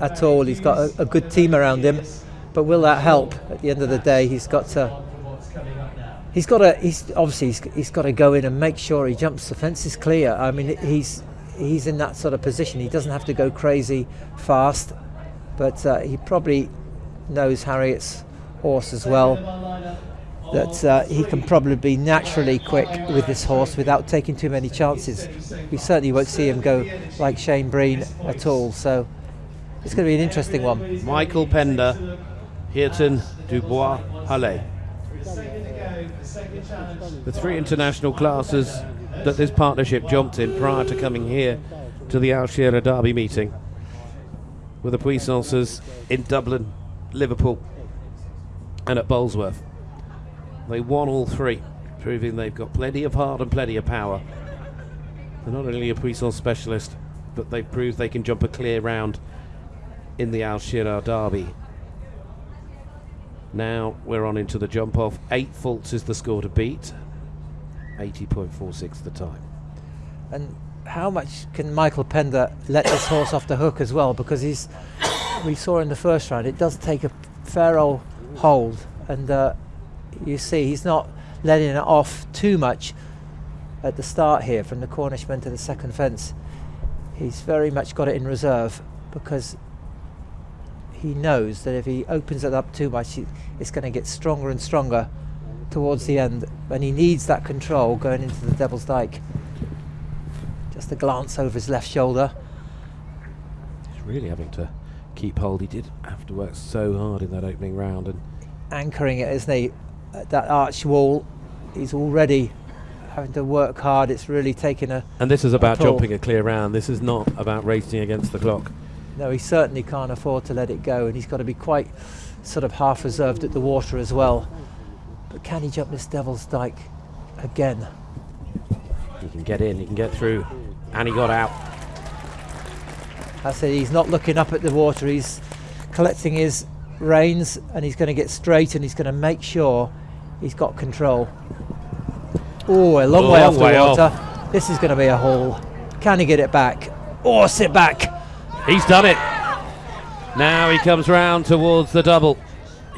at all. He's got a, a good team around him, but will that help? At the end of the day, he's got to. He's got to. He's obviously he's, he's got to go in and make sure he jumps the fence is clear. I mean, he's he's in that sort of position. He doesn't have to go crazy fast, but uh, he probably knows Harriet's horse as well. That uh, he can probably be naturally quick with this horse without taking too many chances. We certainly won't see him go like Shane Breen at all. So it's going to be an interesting one. Michael Pender, Hirton, Dubois, Halle. The three international classes that this partnership jumped in prior to coming here to the Al Shira'aa Derby meeting with the Puissances in Dublin, Liverpool, and at Bolesworth. They won all three, proving they've got plenty of heart and plenty of power. They're not only a Puissance specialist, but they've proved they can jump a clear round in the Al Shira'aa Derby. Now we're on into the jump off. Eight faults is the score to beat. 80.46 the time. And how much can Michael Pender let this horse off the hook as well? Because he's, we saw in the first round, it does take a fair old hold, and uh, you see he's not letting it off too much at the start here from the Cornishman to the second fence. He's very much got it in reserve because he knows that if he opens it up too much, it's going to get stronger and stronger towards the end, and he needs that control going into the Devil's Dyke. Just a glance over his left shoulder. He's really having to keep hold. He did have to work so hard in that opening round, and anchoring it, isn't he? At that arch wall, he's already having to work hard. It's really taking a. And this is about jumping a clear round. This is not about racing against the clock. No, he certainly can't afford to let it go, and he's got to be quite sort of half reserved at the water as well. But can he jump this Devil's Dyke again? He can get in, he can get through, and he got out. I said he's not looking up at the water, he's collecting his reins and he's going to get straight and he's going to make sure he's got control. Oh, a long way off the water. Off. This is going to be a haul. Can he get it back? Or oh, sit back? He's done it. Now he comes round towards the double.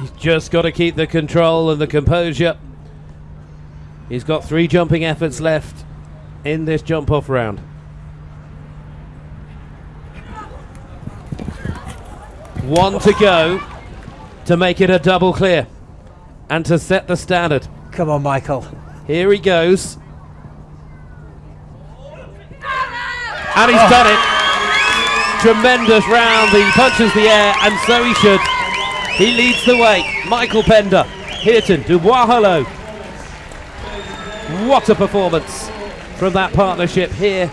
He's just got to keep the control and the composure. He's got three jumping efforts left in this jump off round. One to go to make it a double clear and to set the standard. Come on, Michael. Here he goes. And he's oh. done it. Tremendous round. He punches the air, and so he should. He leads the way. Michael Pender, Hirton, Dubois Hello. What a performance from that partnership here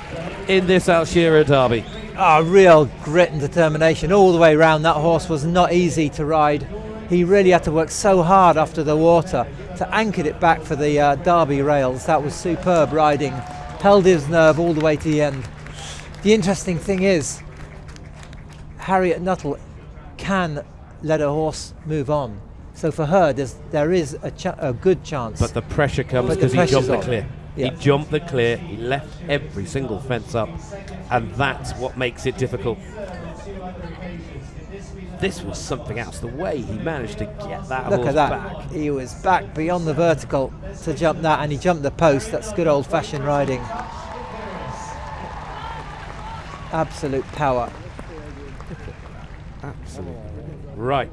in this Al Shira'aa Derby. Oh, real grit and determination all the way around. That horse was not easy to ride. He really had to work so hard after the water to anchor it back for the uh, Derby rails. That was superb riding. Held his nerve all the way to the end. The interesting thing is, Harriet Nuttall can let a horse move on. So for her, there is a, a good chance. But the pressure comes because he jumped the clear. Yeah. He jumped the clear, he left every single fence up, and that's what makes it difficult. This was something else. The way he managed to get that Look at that. back. He was back beyond the vertical to jump that, and he jumped the post. That's good old-fashioned riding. Absolute power. Absolutely. Right.